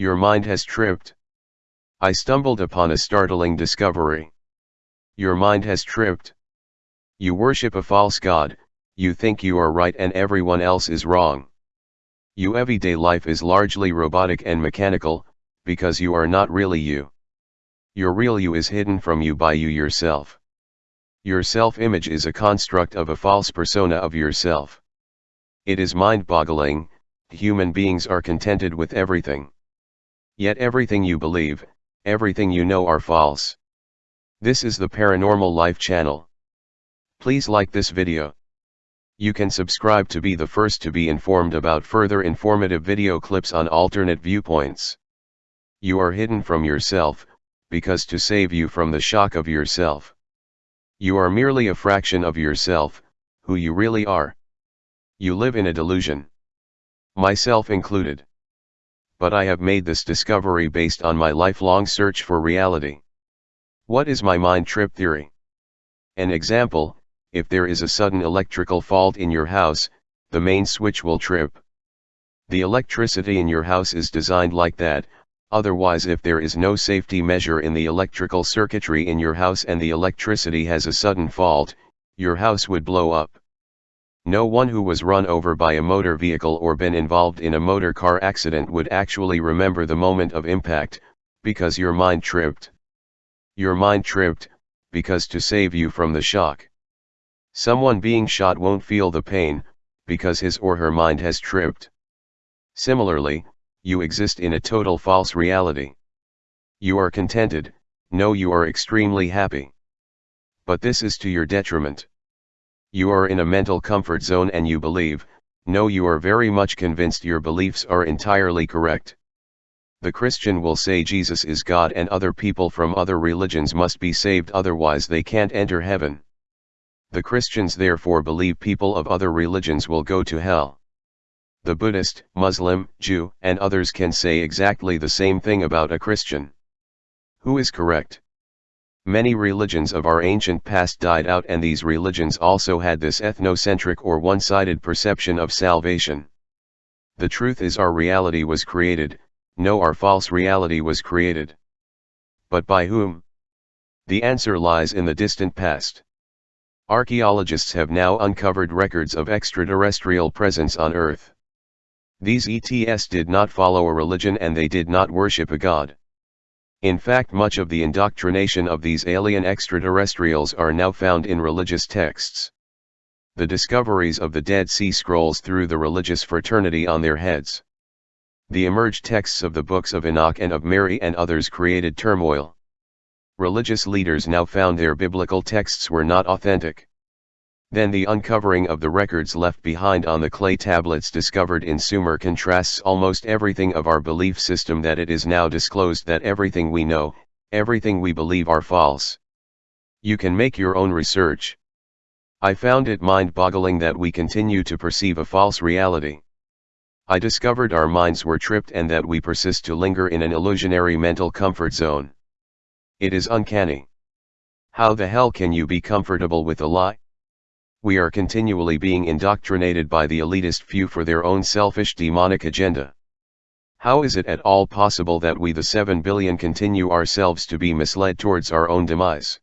Your mind has tripped. I stumbled upon a startling discovery. Your mind has tripped. You worship a false god, you think you are right and everyone else is wrong. You everyday life is largely robotic and mechanical, because you are not really you. Your real you is hidden from you by you yourself. Your self-image is a construct of a false persona of yourself. It is mind-boggling, human beings are contented with everything. Yet everything you believe, everything you know are false. This is the Paranormal Life channel. Please like this video. You can subscribe to be the first to be informed about further informative video clips on alternate viewpoints. You are hidden from yourself, because to save you from the shock of yourself. You are merely a fraction of yourself, who you really are. You live in a delusion. Myself included. But I have made this discovery based on my lifelong search for reality. What is my mind trip theory? An example, if there is a sudden electrical fault in your house, the main switch will trip. The electricity in your house is designed like that, otherwise if there is no safety measure in the electrical circuitry in your house and the electricity has a sudden fault, your house would blow up. No one who was run over by a motor vehicle or been involved in a motor car accident would actually remember the moment of impact, because your mind tripped. Your mind tripped, because to save you from the shock. Someone being shot won't feel the pain, because his or her mind has tripped. Similarly, you exist in a total false reality. You are contented, no you are extremely happy. But this is to your detriment. You are in a mental comfort zone and you believe, no you are very much convinced your beliefs are entirely correct. The Christian will say Jesus is God and other people from other religions must be saved otherwise they can't enter heaven. The Christians therefore believe people of other religions will go to hell. The Buddhist, Muslim, Jew, and others can say exactly the same thing about a Christian. Who is correct? Many religions of our ancient past died out and these religions also had this ethnocentric or one-sided perception of salvation. The truth is our reality was created, no our false reality was created. But by whom? The answer lies in the distant past. Archaeologists have now uncovered records of extraterrestrial presence on Earth. These ETS did not follow a religion and they did not worship a god. In fact much of the indoctrination of these alien extraterrestrials are now found in religious texts. The discoveries of the Dead Sea Scrolls threw the religious fraternity on their heads. The emerged texts of the books of Enoch and of Mary and others created turmoil religious leaders now found their biblical texts were not authentic. Then the uncovering of the records left behind on the clay tablets discovered in Sumer contrasts almost everything of our belief system that it is now disclosed that everything we know, everything we believe are false. You can make your own research. I found it mind-boggling that we continue to perceive a false reality. I discovered our minds were tripped and that we persist to linger in an illusionary mental comfort zone. It is uncanny. How the hell can you be comfortable with a lie? We are continually being indoctrinated by the elitist few for their own selfish demonic agenda. How is it at all possible that we the 7 billion continue ourselves to be misled towards our own demise?